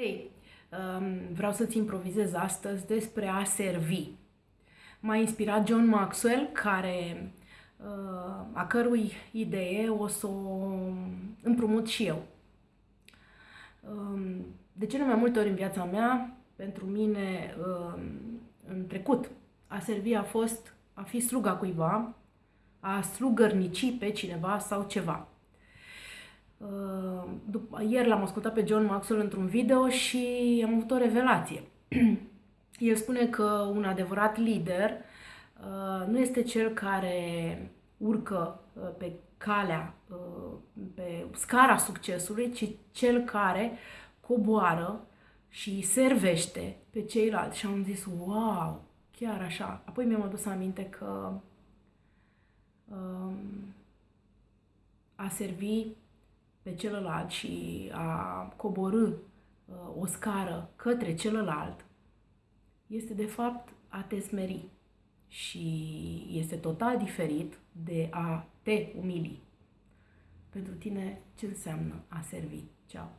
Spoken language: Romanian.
Hei, um, vreau să-ți improvizez astăzi despre a servi. M-a inspirat John Maxwell, care, uh, a cărui idee o să o împrumut și eu. Um, de cele mai multe ori în viața mea, pentru mine, um, în trecut, a servi a fost a fi sluga cuiva, a slugărnici pe cineva sau ceva. Uh, după, ieri l-am ascultat pe John Maxwell într-un video și am avut o revelație. El spune că un adevărat lider uh, nu este cel care urcă uh, pe calea, pe scara succesului, ci cel care coboară și servește pe ceilalți. Și am zis, wow, chiar așa. Apoi mi-am adus aminte că um, a servi pe celălalt și a coborâ uh, o scară către celălalt, este de fapt a te smeri și este total diferit de a te umili. Pentru tine, ce înseamnă a servi? Ceau!